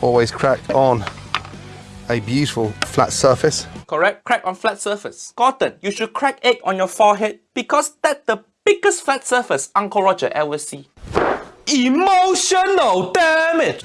Always crack on a beautiful flat surface. Correct? Crack on flat surface. Gordon, you should crack egg on your forehead because that's the biggest flat surface Uncle Roger ever see. Emotional damage!